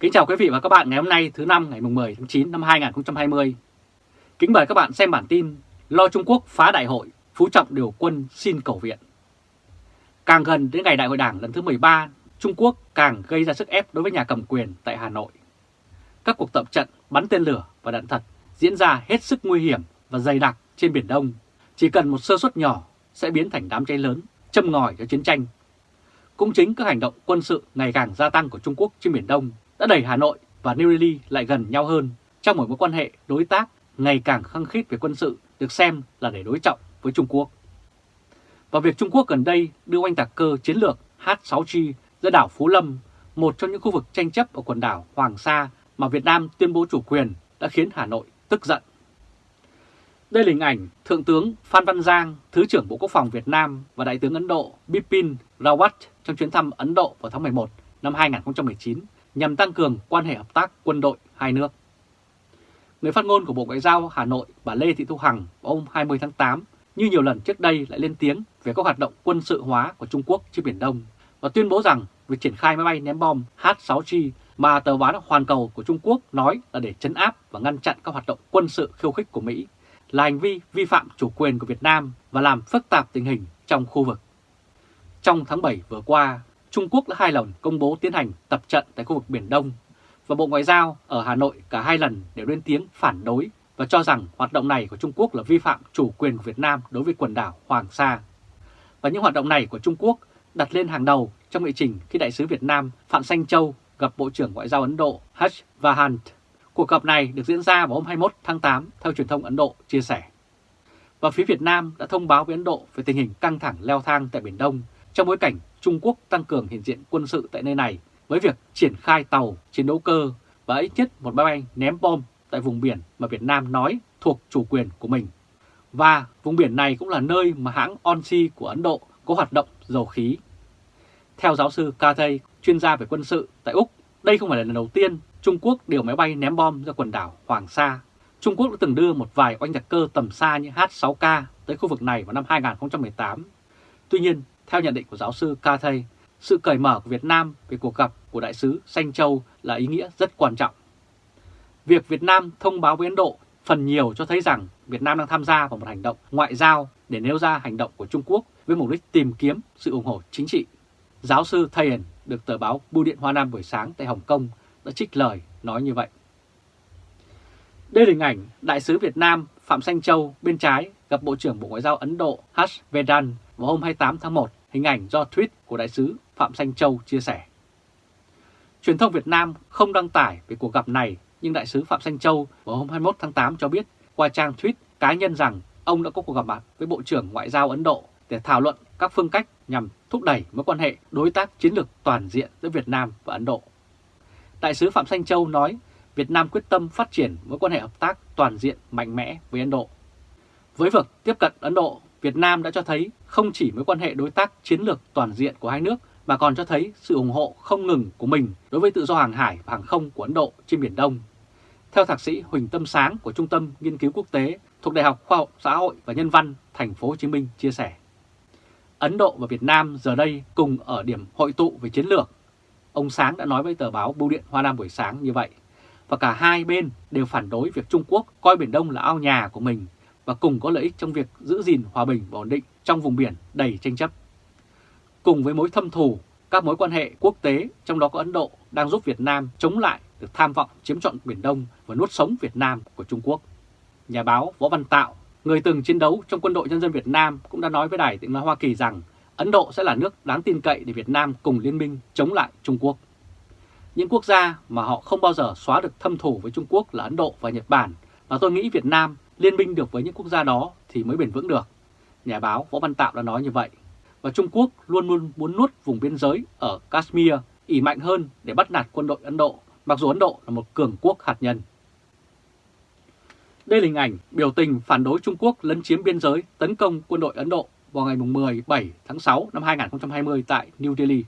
Kính chào quý vị và các bạn ngày hôm nay thứ năm ngày 10 tháng 9 năm 2020. Kính mời các bạn xem bản tin Lo Trung Quốc phá đại hội, Phú Trọng điều quân xin cầu viện. Càng gần đến ngày đại hội đảng lần thứ 13, Trung Quốc càng gây ra sức ép đối với nhà cầm quyền tại Hà Nội. Các cuộc tập trận bắn tên lửa và đạn thật diễn ra hết sức nguy hiểm và dày đặc trên Biển Đông. Chỉ cần một sơ suất nhỏ sẽ biến thành đám cháy lớn, châm ngòi cho chiến tranh. Cũng chính các hành động quân sự ngày càng gia tăng của Trung Quốc trên Biển Đông đã đẩy Hà Nội và New Delhi lại gần nhau hơn trong một mối quan hệ đối tác ngày càng khăng khít về quân sự được xem là để đối trọng với Trung Quốc. Và việc Trung Quốc gần đây đưa oanh tạc cơ chiến lược H-6G ra đảo Phú Lâm, một trong những khu vực tranh chấp ở quần đảo Hoàng Sa mà Việt Nam tuyên bố chủ quyền đã khiến Hà Nội tức giận. Đây là hình ảnh Thượng tướng Phan Văn Giang, Thứ trưởng Bộ Quốc phòng Việt Nam và Đại tướng Ấn Độ Bipin Rawat trong chuyến thăm Ấn Độ vào tháng 11 năm 2019 nhằm tăng cường quan hệ hợp tác quân đội hai nước. Người phát ngôn của Bộ Ngoại giao Hà Nội bà Lê Thị Thu Hằng hôm 20 tháng 8 như nhiều lần trước đây lại lên tiếng về các hoạt động quân sự hóa của Trung Quốc trên Biển Đông và tuyên bố rằng việc triển khai máy bay ném bom H-6G mà tờ báo Hoàn Cầu của Trung Quốc nói là để chấn áp và ngăn chặn các hoạt động quân sự khiêu khích của Mỹ là hành vi vi phạm chủ quyền của Việt Nam và làm phức tạp tình hình trong khu vực. Trong tháng 7 vừa qua, Trung Quốc đã hai lần công bố tiến hành tập trận tại khu vực Biển Đông và Bộ Ngoại giao ở Hà Nội cả hai lần đều lên tiếng phản đối và cho rằng hoạt động này của Trung Quốc là vi phạm chủ quyền của Việt Nam đối với quần đảo Hoàng Sa. Và những hoạt động này của Trung Quốc đặt lên hàng đầu trong nghị trình khi Đại sứ Việt Nam Phạm Sanh Châu gặp Bộ trưởng Ngoại giao Ấn Độ Harsh Vahant. Cuộc gặp này được diễn ra vào hôm 21 tháng 8 theo truyền thông Ấn Độ chia sẻ. Và phía Việt Nam đã thông báo với Ấn Độ về tình hình căng thẳng leo thang tại Biển Đông trong bối cảnh Trung Quốc tăng cường hiện diện quân sự tại nơi này với việc triển khai tàu, chiến đấu cơ và ít nhất một máy bay ném bom tại vùng biển mà Việt Nam nói thuộc chủ quyền của mình. Và vùng biển này cũng là nơi mà hãng Onsi của Ấn Độ có hoạt động dầu khí. Theo giáo sư Cathay, chuyên gia về quân sự tại Úc, đây không phải là lần đầu tiên Trung Quốc điều máy bay ném bom ra quần đảo Hoàng Sa. Trung Quốc đã từng đưa một vài oanh giặc cơ tầm xa như H-6K tới khu vực này vào năm 2018. Tuy nhiên, theo nhận định của giáo sư Cathay, sự cởi mở của Việt Nam về cuộc gặp của đại sứ Sanh Châu là ý nghĩa rất quan trọng. Việc Việt Nam thông báo với Ấn Độ phần nhiều cho thấy rằng Việt Nam đang tham gia vào một hành động ngoại giao để nêu ra hành động của Trung Quốc với mục đích tìm kiếm sự ủng hộ chính trị. Giáo sư Thayen được tờ báo Bưu điện Hoa Nam buổi sáng tại Hồng Kông đã trích lời nói như vậy. Đây là hình ảnh Đại sứ Việt Nam Phạm Sanh Châu bên trái gặp Bộ trưởng Bộ Ngoại giao Ấn Độ Harsh Vedan vào hôm 28 tháng 1 hình ảnh do tweet của đại sứ Phạm thanh Châu chia sẻ. Truyền thông Việt Nam không đăng tải về cuộc gặp này, nhưng đại sứ Phạm thanh Châu vào hôm 21 tháng 8 cho biết qua trang tweet cá nhân rằng ông đã có cuộc gặp mặt với Bộ trưởng Ngoại giao Ấn Độ để thảo luận các phương cách nhằm thúc đẩy mối quan hệ đối tác chiến lược toàn diện giữa Việt Nam và Ấn Độ. Đại sứ Phạm thanh Châu nói Việt Nam quyết tâm phát triển mối quan hệ hợp tác toàn diện mạnh mẽ với Ấn Độ. Với việc tiếp cận Ấn Độ, Việt Nam đã cho thấy không chỉ mối quan hệ đối tác chiến lược toàn diện của hai nước, mà còn cho thấy sự ủng hộ không ngừng của mình đối với tự do hàng hải và hàng không của Ấn Độ trên Biển Đông. Theo thạc sĩ Huỳnh Tâm Sáng của Trung tâm Nghiên cứu Quốc tế thuộc Đại học Khoa học, Xã hội và Nhân văn Thành phố Hồ Chí Minh chia sẻ. Ấn Độ và Việt Nam giờ đây cùng ở điểm hội tụ về chiến lược. Ông Sáng đã nói với tờ báo Bưu điện Hoa Nam buổi sáng như vậy. Và cả hai bên đều phản đối việc Trung Quốc coi Biển Đông là ao nhà của mình và cùng có lợi ích trong việc giữ gìn hòa bình và ổn định trong vùng biển đầy tranh chấp. Cùng với mối thâm thù, các mối quan hệ quốc tế, trong đó có Ấn Độ, đang giúp Việt Nam chống lại được tham vọng chiếm trọn Biển Đông và nuốt sống Việt Nam của Trung Quốc. Nhà báo Võ Văn Tạo, người từng chiến đấu trong quân đội nhân dân Việt Nam cũng đã nói với Đài tiếng nói Hoa Kỳ rằng Ấn Độ sẽ là nước đáng tin cậy để Việt Nam cùng liên minh chống lại Trung Quốc. Những quốc gia mà họ không bao giờ xóa được thâm thù với Trung Quốc là Ấn Độ và Nhật Bản, và tôi nghĩ Việt Nam liên minh được với những quốc gia đó thì mới bền vững được. Nhà báo Võ Văn Tạo đã nói như vậy. Và Trung Quốc luôn luôn muốn nuốt vùng biên giới ở Kashmir ỉ mạnh hơn để bắt nạt quân đội Ấn Độ, mặc dù Ấn Độ là một cường quốc hạt nhân. Đây là hình ảnh biểu tình phản đối Trung Quốc lấn chiếm biên giới tấn công quân đội Ấn Độ vào ngày 17 tháng 6 năm 2020 tại New Delhi.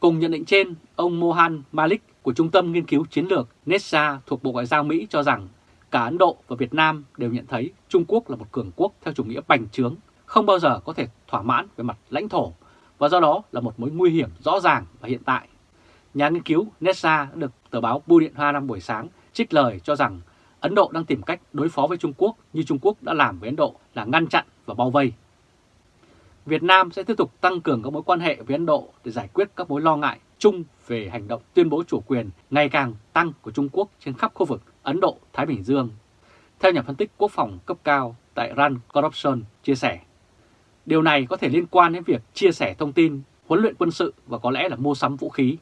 Cùng nhận định trên, ông Mohan Malik của Trung tâm Nghiên cứu Chiến lược NESA thuộc Bộ Ngoại giao Mỹ cho rằng cả Ấn Độ và Việt Nam đều nhận thấy Trung Quốc là một cường quốc theo chủ nghĩa bành trướng, không bao giờ có thể thỏa mãn về mặt lãnh thổ và do đó là một mối nguy hiểm rõ ràng và hiện tại. nhà nghiên cứu Nessa được tờ báo Bưu Điện Hoa năm buổi sáng trích lời cho rằng Ấn Độ đang tìm cách đối phó với Trung Quốc như Trung Quốc đã làm với Ấn Độ là ngăn chặn và bao vây. Việt Nam sẽ tiếp tục tăng cường các mối quan hệ với Ấn Độ để giải quyết các mối lo ngại chung về hành động tuyên bố chủ quyền ngày càng tăng của Trung Quốc trên khắp khu vực Ấn Độ-Thái Bình Dương. Theo nhà phân tích quốc phòng cấp cao tại Rand Corruption chia sẻ, điều này có thể liên quan đến việc chia sẻ thông tin, huấn luyện quân sự và có lẽ là mua sắm vũ khí.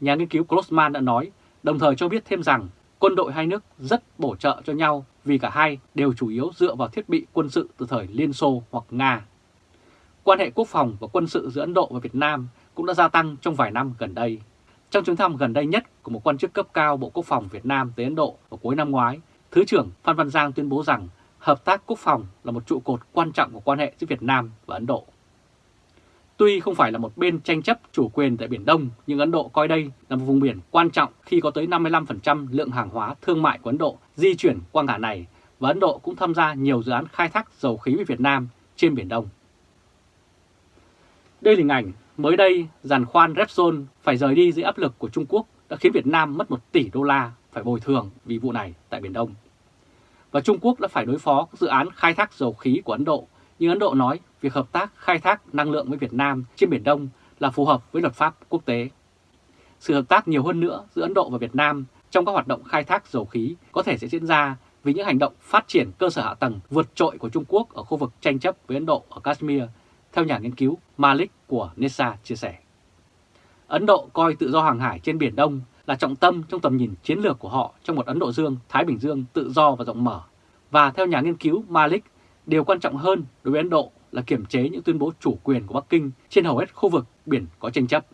Nhà nghiên cứu Grossman đã nói, đồng thời cho biết thêm rằng quân đội hai nước rất bổ trợ cho nhau vì cả hai đều chủ yếu dựa vào thiết bị quân sự từ thời Liên Xô hoặc Nga. Quan hệ quốc phòng và quân sự giữa Ấn Độ và Việt Nam cũng đã gia tăng trong vài năm gần đây. Trong chuyến thăm gần đây nhất của một quan chức cấp cao Bộ Quốc phòng Việt Nam tới Ấn Độ vào cuối năm ngoái, Thứ trưởng Phan Văn Giang tuyên bố rằng hợp tác quốc phòng là một trụ cột quan trọng của quan hệ giữa Việt Nam và Ấn Độ. Tuy không phải là một bên tranh chấp chủ quyền tại Biển Đông, nhưng Ấn Độ coi đây là một vùng biển quan trọng khi có tới 55% lượng hàng hóa thương mại của Ấn Độ di chuyển qua ngã này và Ấn Độ cũng tham gia nhiều dự án khai thác dầu khí với Việt Nam trên Biển Đông. Đây là hình ảnh mới đây giàn khoan Repsol phải rời đi dưới áp lực của Trung Quốc đã khiến Việt Nam mất 1 tỷ đô la phải bồi thường vì vụ này tại Biển Đông. Và Trung Quốc đã phải đối phó các dự án khai thác dầu khí của Ấn Độ, nhưng Ấn Độ nói việc hợp tác khai thác năng lượng với Việt Nam trên Biển Đông là phù hợp với luật pháp quốc tế. Sự hợp tác nhiều hơn nữa giữa Ấn Độ và Việt Nam trong các hoạt động khai thác dầu khí có thể sẽ diễn ra vì những hành động phát triển cơ sở hạ tầng vượt trội của Trung Quốc ở khu vực tranh chấp với Ấn Độ ở Kashmir, theo nhà nghiên cứu Malik của NESA chia sẻ. Ấn Độ coi tự do hàng hải trên Biển Đông là trọng tâm trong tầm nhìn chiến lược của họ trong một Ấn Độ Dương, Thái Bình Dương tự do và rộng mở. Và theo nhà nghiên cứu Malik, điều quan trọng hơn đối với Ấn Độ là kiểm chế những tuyên bố chủ quyền của Bắc Kinh trên hầu hết khu vực biển có tranh chấp.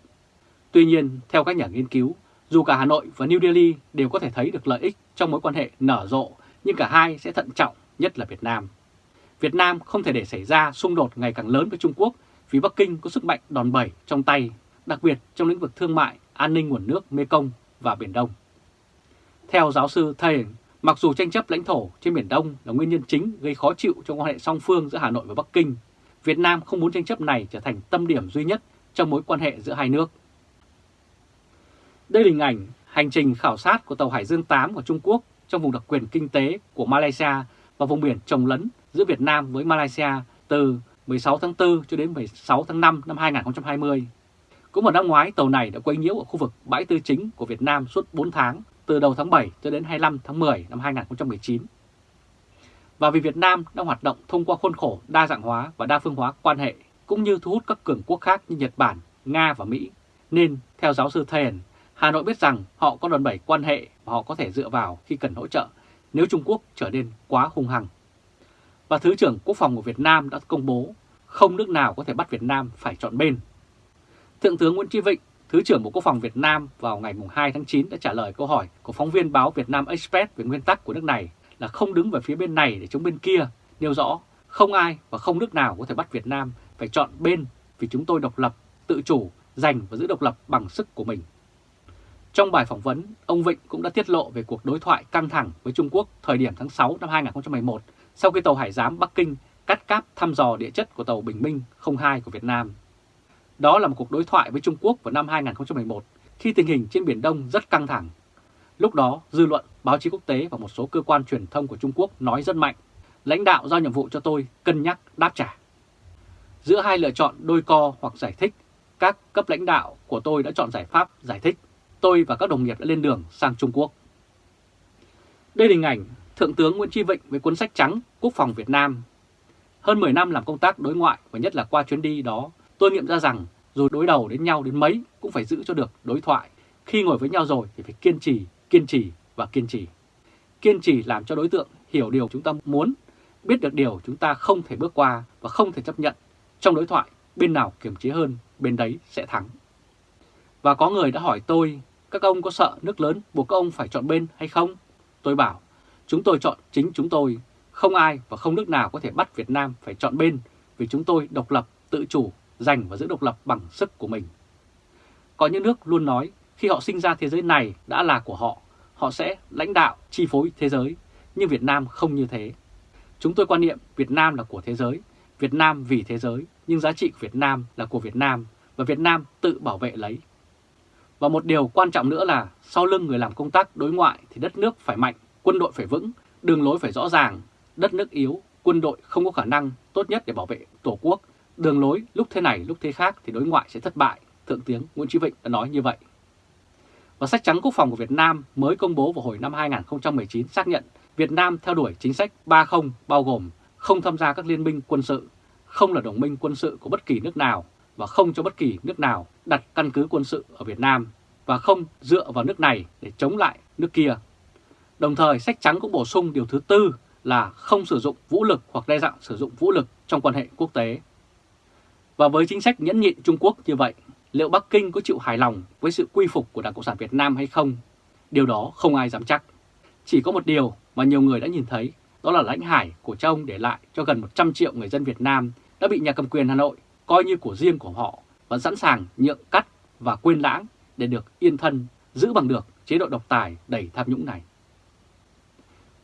Tuy nhiên, theo các nhà nghiên cứu, dù cả Hà Nội và New Delhi đều có thể thấy được lợi ích trong mối quan hệ nở rộ, nhưng cả hai sẽ thận trọng, nhất là Việt Nam. Việt Nam không thể để xảy ra xung đột ngày càng lớn với Trung Quốc vì Bắc Kinh có sức mạnh đòn bẩy trong tay, đặc biệt trong lĩnh vực thương mại, an ninh nguồn nước Mekong và Biển Đông. Theo giáo sư Thayen, mặc dù tranh chấp lãnh thổ trên Biển Đông là nguyên nhân chính gây khó chịu trong quan hệ song phương giữa Hà Nội và Bắc Kinh, Việt Nam không muốn tranh chấp này trở thành tâm điểm duy nhất trong mối quan hệ giữa hai nước. Đây là hình ảnh hành trình khảo sát của tàu Hải Dương 8 của Trung Quốc trong vùng đặc quyền kinh tế của Malaysia và vùng biển trồng lấn giữa Việt Nam với Malaysia từ 16 tháng 4 cho đến 16 tháng 5 năm 2020. Cũng vào năm ngoái, tàu này đã quấy nhiễu ở khu vực bãi tư chính của Việt Nam suốt 4 tháng, từ đầu tháng 7 cho đến 25 tháng 10 năm 2019. Và vì Việt Nam đang hoạt động thông qua khuôn khổ đa dạng hóa và đa phương hóa quan hệ, cũng như thu hút các cường quốc khác như Nhật Bản, Nga và Mỹ, nên theo giáo sư Thayen, Hà Nội biết rằng họ có đòn bẩy quan hệ và họ có thể dựa vào khi cần hỗ trợ nếu Trung Quốc trở nên quá hung hăng. Và Thứ trưởng Quốc phòng của Việt Nam đã công bố không nước nào có thể bắt Việt Nam phải chọn bên. Thượng tướng Nguyễn Tri Vịnh, Thứ trưởng Bộ Quốc phòng Việt Nam vào ngày 2 tháng 9 đã trả lời câu hỏi của phóng viên báo Việt Nam Express về nguyên tắc của nước này là không đứng về phía bên này để chống bên kia, nêu rõ không ai và không nước nào có thể bắt Việt Nam phải chọn bên vì chúng tôi độc lập, tự chủ, giành và giữ độc lập bằng sức của mình. Trong bài phỏng vấn, ông Vịnh cũng đã tiết lộ về cuộc đối thoại căng thẳng với Trung Quốc thời điểm tháng 6 năm 2011 sau khi tàu Hải giám Bắc Kinh cắt cáp thăm dò địa chất của tàu Bình Minh 02 của Việt Nam. Đó là một cuộc đối thoại với Trung Quốc vào năm 2011 khi tình hình trên Biển Đông rất căng thẳng. Lúc đó, dư luận, báo chí quốc tế và một số cơ quan truyền thông của Trung Quốc nói rất mạnh. Lãnh đạo giao nhiệm vụ cho tôi cân nhắc đáp trả. Giữa hai lựa chọn đôi co hoặc giải thích, các cấp lãnh đạo của tôi đã chọn giải pháp giải thích. Tôi và các đồng nghiệp đã lên đường sang Trung Quốc. Đây là hình ảnh Thượng tướng Nguyễn Tri Vịnh với cuốn sách trắng Quốc phòng Việt Nam. Hơn 10 năm làm công tác đối ngoại và nhất là qua chuyến đi đó, tôi nghiệm ra rằng dù đối đầu đến nhau đến mấy cũng phải giữ cho được đối thoại. Khi ngồi với nhau rồi thì phải kiên trì, kiên trì và kiên trì. Kiên trì làm cho đối tượng hiểu điều chúng ta muốn, biết được điều chúng ta không thể bước qua và không thể chấp nhận. Trong đối thoại, bên nào kiềm chế hơn, bên đấy sẽ thắng. Và có người đã hỏi tôi, các ông có sợ nước lớn buộc các ông phải chọn bên hay không? Tôi bảo, chúng tôi chọn chính chúng tôi, không ai và không nước nào có thể bắt Việt Nam phải chọn bên vì chúng tôi độc lập, tự chủ, giành và giữ độc lập bằng sức của mình. Có những nước luôn nói khi họ sinh ra thế giới này đã là của họ, họ sẽ lãnh đạo, chi phối thế giới, nhưng Việt Nam không như thế. Chúng tôi quan niệm Việt Nam là của thế giới, Việt Nam vì thế giới, nhưng giá trị của Việt Nam là của Việt Nam và Việt Nam tự bảo vệ lấy. Và một điều quan trọng nữa là sau lưng người làm công tác đối ngoại thì đất nước phải mạnh, quân đội phải vững, đường lối phải rõ ràng, đất nước yếu, quân đội không có khả năng tốt nhất để bảo vệ Tổ quốc, đường lối lúc thế này lúc thế khác thì đối ngoại sẽ thất bại, Thượng tướng Nguyễn Chí Vịnh đã nói như vậy. Và sách trắng quốc phòng của Việt Nam mới công bố vào hồi năm 2019 xác nhận Việt Nam theo đuổi chính sách 30 bao gồm không tham gia các liên minh quân sự, không là đồng minh quân sự của bất kỳ nước nào và không cho bất kỳ nước nào đặt căn cứ quân sự ở Việt Nam và không dựa vào nước này để chống lại nước kia. Đồng thời, sách trắng cũng bổ sung điều thứ tư là không sử dụng vũ lực hoặc đe dọa sử dụng vũ lực trong quan hệ quốc tế. Và với chính sách nhẫn nhịn Trung Quốc như vậy, liệu Bắc Kinh có chịu hài lòng với sự quy phục của Đảng Cộng sản Việt Nam hay không? Điều đó không ai dám chắc. Chỉ có một điều mà nhiều người đã nhìn thấy, đó là lãnh hải của cha ông để lại cho gần 100 triệu người dân Việt Nam đã bị nhà cầm quyền Hà Nội coi như của riêng của họ và sẵn sàng nhượng cắt và quên lãng để được yên thân, giữ bằng được chế độ độc tài đầy tham nhũng này.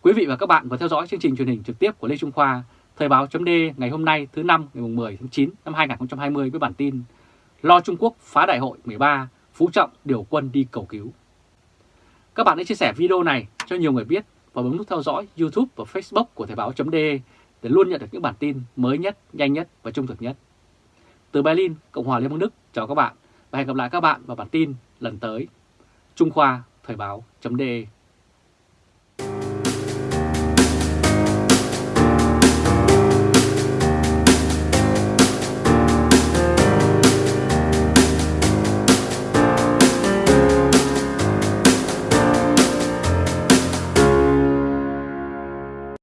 Quý vị và các bạn vừa theo dõi chương trình truyền hình trực tiếp của Lê Trung Khoa, Thời báo chấm ngày hôm nay thứ năm ngày 10 tháng 9 năm 2020 với bản tin Lo Trung Quốc phá đại hội 13, Phú Trọng điều quân đi cầu cứu. Các bạn hãy chia sẻ video này cho nhiều người biết và bấm nút theo dõi YouTube và Facebook của Thời báo chấm để luôn nhận được những bản tin mới nhất, nhanh nhất và trung thực nhất. Từ Berlin, Cộng hòa Liên bang Đức, chào các bạn và hẹn gặp lại các bạn vào bản tin lần tới. Trung Khoa Thời báo chấm